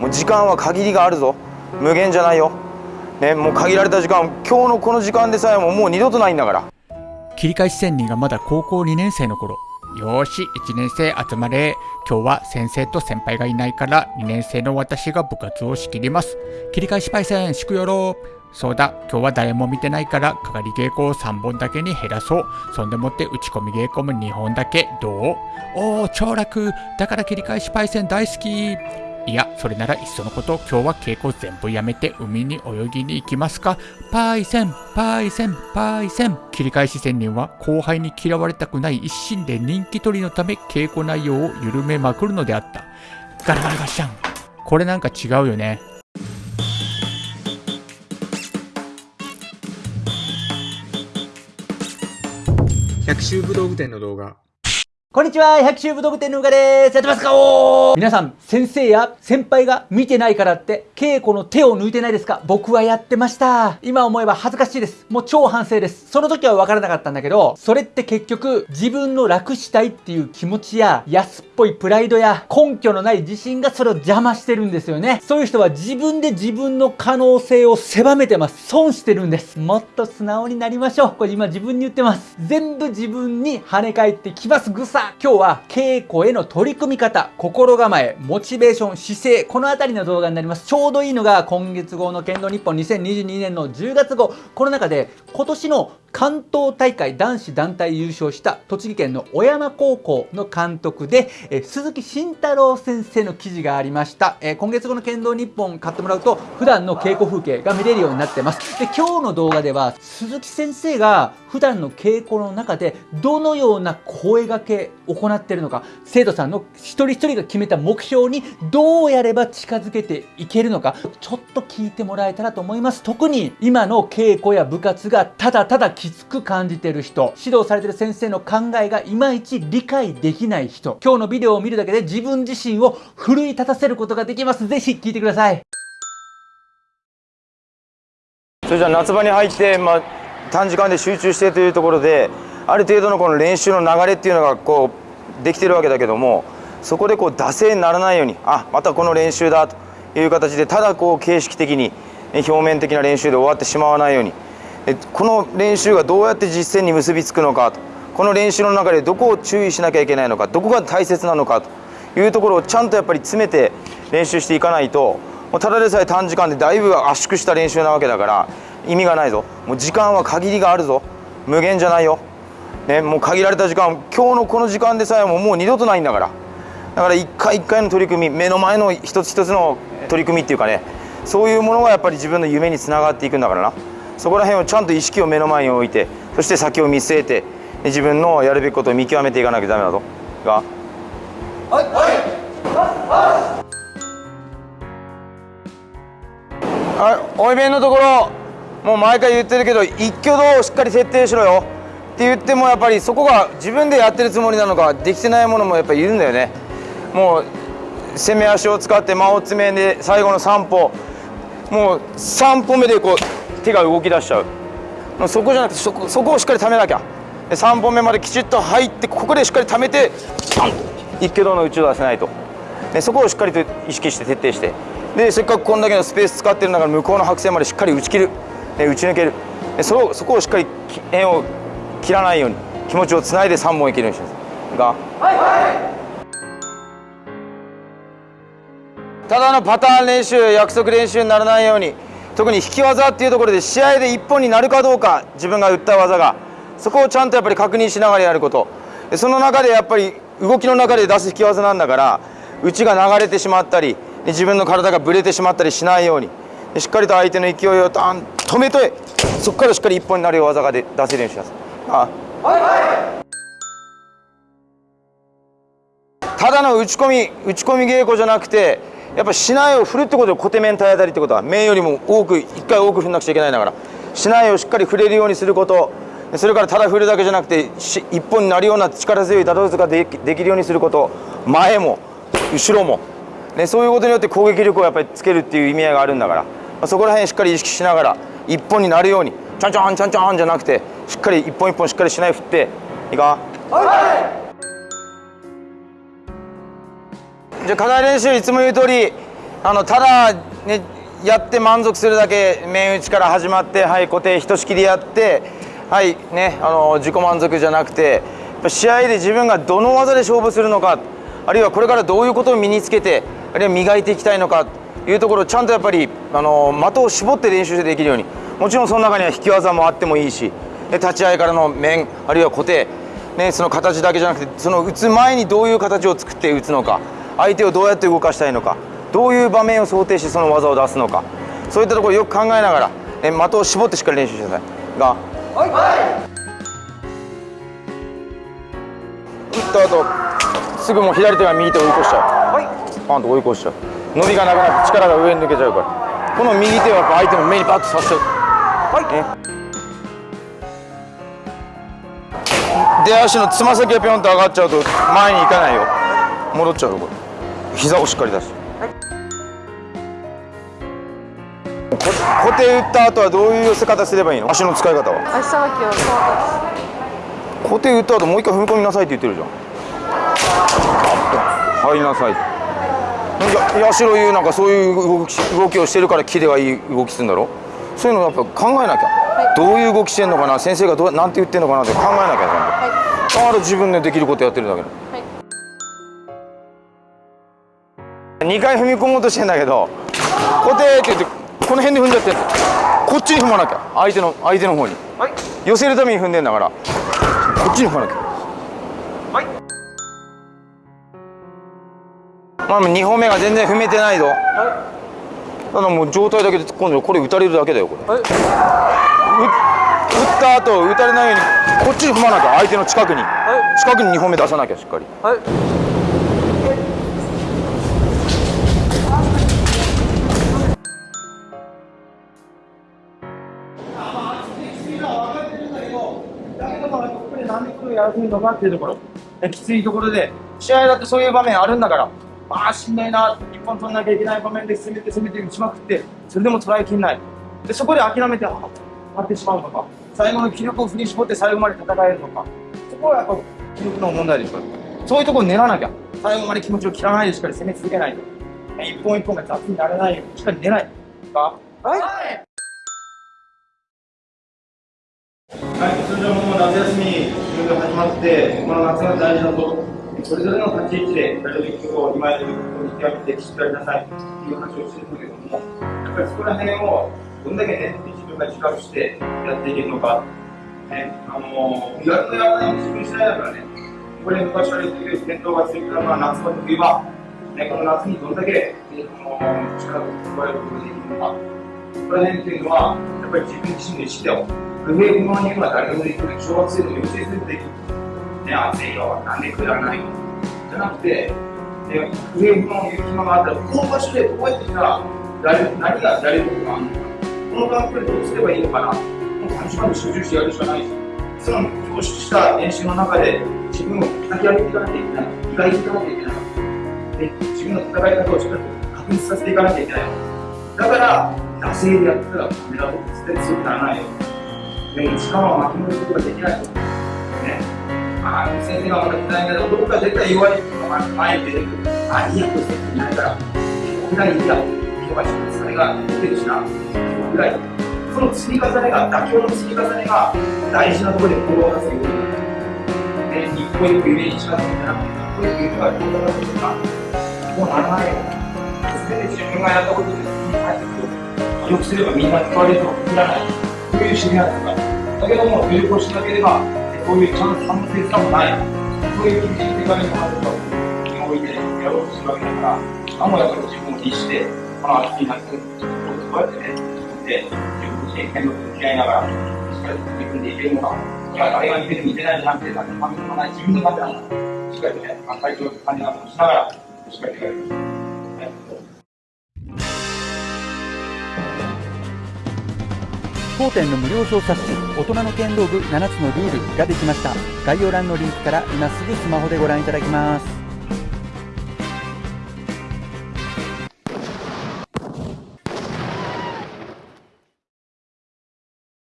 もう時間は限りがあるぞ。無限じゃないよ。ねもう限られた時間今日のこの時間でさえももう二度とないんだから。切り返し仙人がまだ高校2年生の頃。よーし1年生集まれ。今日は先生と先輩がいないから2年生の私が部活を仕切ります。切り返しパイセン祝よろそうだ今日は誰も見てないからかかり稽古を3本だけに減らそう。そんでもって打ち込み稽古も2本だけ。どう？おお超楽。だから切り返しパイセン大好き。いや、それならいっそのこと、今日は稽古全部やめて海に泳ぎに行きますか？パイセン、パイセン、パイセン。切り返し仙人は後輩に嫌われたくない一心で人気取りのため稽古内容を緩めまくるのであった。ガラガラガシャン。これなんか違うよね。百秋武道具店の動画こんにちは、百秋武道具店のうがです。やってますかおー皆さん、先生や先輩が見てないからって、稽古の手を抜いてないですか？僕はやってました。今思えば恥ずかしいです。もう超反省です。その時は分からなかったんだけど、それって結局、自分の楽したいっていう気持ちや、安っぽいプライドや、根拠のない自信がそれを邪魔してるんですよね。そういう人は自分で自分の可能性を狭めてます。損してるんです。もっと素直になりましょう。これ今自分に言ってます。全部自分に跳ね返ってきます。ぐさ今日は稽古への取り組み方、心構え、モチベーション、姿勢、このあたりの動画になります。ちょうどいいのが今月号の剣道日本2022年の10月号。この中で今年の関東大会男子団体優勝した栃木県の小山高校の監督で、え鈴木慎太郎先生の記事がありました。え今月号の剣道日本買ってもらうと普段の稽古風景が見れるようになってます。で、今日の動画では鈴木先生が普段の稽古の中でどのような声掛けを行っているのか、生徒さんの一人一人が決めた目標にどうやれば近づけていけるのか、ちょっと聞いてもらえたらと思います。特に今の稽古や部活がただただきつく感じている人、指導されている先生の考えがいまいち理解できない人、今日のビデオを見るだけで自分自身を奮い立たせることができます。ぜひ聞いてください。それじゃあ夏場に入って、まあ、短時間で集中してというところである程度のこの練習の流れっていうのがこうできてるわけだけどもそこでこう惰性にならないようにあまたこの練習だという形でただこう形式的に表面的な練習で終わってしまわないようにこの練習がどうやって実践に結びつくのかと。この練習の中でどこを注意しなきゃいけないのか。どこが大切なのかと。いうところをちゃんとやっぱり詰めて練習していかないとただでさえ短時間でだいぶ圧縮した練習なわけだから意味がないぞ。もう時間は限りがあるぞ。無限じゃないよ、ね、もう限られた時間今日のこの時間でさえももう二度とないんだから。だから一回一回の取り組み目の前の一つ一つの取り組みっていうかね。そういうものがやっぱり自分の夢につながっていくんだからな。そこら辺をちゃんと意識を目の前に置いてそして先を見据えて自分のやるべきことを見極めていかなきゃダメだぞがはいおい弁のところ。もう毎回言ってるけど一挙動をしっかり設定しろよ。って言ってもやっぱりそこが自分でやってるつもりなのかできてないものもやっぱりいるんだよね。もう攻め足を使って間を詰めで最後の3歩。もう3歩目でこう手が動き出しちゃう。そこじゃなくてそこそこをしっかりためなきゃ。3本目まできちっと入ってここでしっかりためてパン一挙動の打ちを出せないと。そこをしっかりと意識して徹底して。でせっかくこんだけのスペース使ってるんだから向こうの白線までしっかり打ち切る。打ち抜ける。そこそこをしっかり円を切らないように気持ちをつないで3本いけるようにします。がただのパターン練習約束練習にならないように。特に引き技っていうところで試合で一本になるかどうか自分が打った技がそこをちゃんとやっぱり確認しながらやること。その中でやっぱり動きの中で出す引き技なんだから内が流れてしまったり自分の体がぶれてしまったりしないように。しっかりと相手の勢いをダン止めてそこからしっかり一本になるよう技が出せるようにしますあ。ただの打ち込み打ち込み稽古じゃなくてやっぱ竹刀を振るってことで小手面体当たりってことは面よりも多く一回多く振んなくちゃいけないだから竹刀をしっかり振れるようにすること。それからただ振るだけじゃなくて一本になるような力強い打倒ができできるようにすること。前も後ろも、ね、そういうことによって攻撃力をやっぱりつけるっていう意味合いがあるんだから、まあ、そこら辺しっかり意識しながら一本になるようにちゃんちゃんちゃんちゃんじゃなくてしっかり一本一本しっかりしない振っていいか？じゃ課題練習いつも言う通りあのただねやって満足するだけ面打ちから始まってはい固定ひとしきりやってはいねあの自己満足じゃなくてやっぱ試合で自分がどの技で勝負するのかあるいはこれからどういうことを身につけてあるいは磨いていきたいのかというところをちゃんとやっぱりあの的を絞って練習してできるようにもちろんその中には引き技もあってもいいしで立ち合いからの面あるいは固定、ね、その形だけじゃなくてその打つ前にどういう形を作って打つのか相手をどうやって動かしたいのかどういう場面を想定してその技を出すのかそういったところをよく考えながら、ね、的を絞ってしっかり練習してください。が打った後すぐもう左手が右手を追い越しちゃう。パンと追い越しちゃう。伸びがなくなって力が上に抜けちゃうから。この右手をやっぱ相手の目にバッとさせちゃう、ね出足のつま先がピョンと上がっちゃうと前に行かないよ。戻っちゃうよこれ膝をしっかり出す。こ固定打った後はどういう寄せ方すればいいの？足の使い方は。足さばきを。そう固定打った後もう一回踏み込みなさいって言ってるじゃん。入りなさいや八代優なんかそういう動き動きをしてるからキレがいい動きするんだろそういうのやっぱ考えなきゃ、どういう動きしてんのかな先生がどうなんて言ってんのかなって考えなきゃちゃんとだから自分でできることやってるだけだ2回踏み込もうとしてんだけど固定って言ってこの辺で踏んじゃってこっちに踏まなきゃ相手の相手の方に、寄せるために踏んでんだからこっちに踏まなきゃ。まあ2歩目が全然踏めてないぞ、ただもう状態だけで突っ込んでこれ打たれるだけだよこれ、打った後打たれないようにこっちに踏まなきゃ相手の近くに、近くに2歩目出さなきゃしっかりなんでこれやらせるのかっていうところ。きついところで試合だってそういう場面あるんだからああしんどいな一本取らなきゃいけない場面で攻めて攻めて打ちまくってそれでも捉えきれない。でそこで諦めてあ張ってしまうのか。最後の気力を振り絞って最後まで戦えるのか。そこはやっぱ気力の問題でしょ。そういうところを練らなきゃ。最後まで気持ちを切らないでしっかり攻め続けないと。一本一本が雑にならないようにしっかり練ないかはい。はい、通常も夏休みが始まって、この夏が大事だと、それぞれの立ち位置で、ラジオ実況を今やることに極めてしっかりなさい。という話をしてるんだけども、やっぱりそこら辺をどんだけね、自分が自覚してやっていけるのか、ね、あのー、やるとやらないの自分次第だからね、これ昔から言ってる伝統が強くなるのは夏場と冬場、ね、この夏にどんだけ、ね、あのー力を加えることができるのか、そこら辺っていうのは、やっぱり自分自身の意識でも、不平不満には誰でもできる。小学生の幼稚園生でもできる。ね、暑いよ、なんでくだらないじゃなくて、ね、不平不満を言う暇があったら、この場所でどうやってしたら、誰何がやれることがあるのか、この環境でどうすればいいのかな、もう短時間で集中してやるしかないし、その凝縮した練習の中で、自分を叩き上げていかなきゃいけない。磨いていかなきゃいけない。で自分の戦い方をしっかり確立させていかなきゃいけない。だから、惰性でやったらカメラボックスで強くならないよ。でも時間は巻き戻すことができないと。ね。ああ、先生がまだ嫌いだけど、どこか絶対弱いのが前に出てくる。あ、いいや、これ先生いないから、ぐらいいいや。今日はちょっとそれが出てるしな。ぐらい。その積み重ねが、妥協の積み重ねが大事なところで行動を出すように。ね、一歩一歩夢に近づくんじゃなくて、一歩一歩夢が行動を出すとか、もうならないよ。全て自分がやったことで、入ってくる。記憶すればみんな使われるとは限らない。そういう知り合いとか。だけども、努力をしなければ、こういうちゃんと反省さもない。そういう気持ちに手紙もあると、気を置いてやろうとするわけだから、あもやっぱり自分を律して、この秋になって、こうやってね、自分で、自分自身変動と向き合いながら、しっかり取り組んでいけるのか。いや、誰が見てる見てないじゃなくて、誰のためでもない自分のためなんだ。しっかりとね、体調管理などもしながら、しっかりとやります。当店の無料小冊子大人の剣道部7つのルールができました。概要欄のリンクから今すぐスマホでご覧いただきます。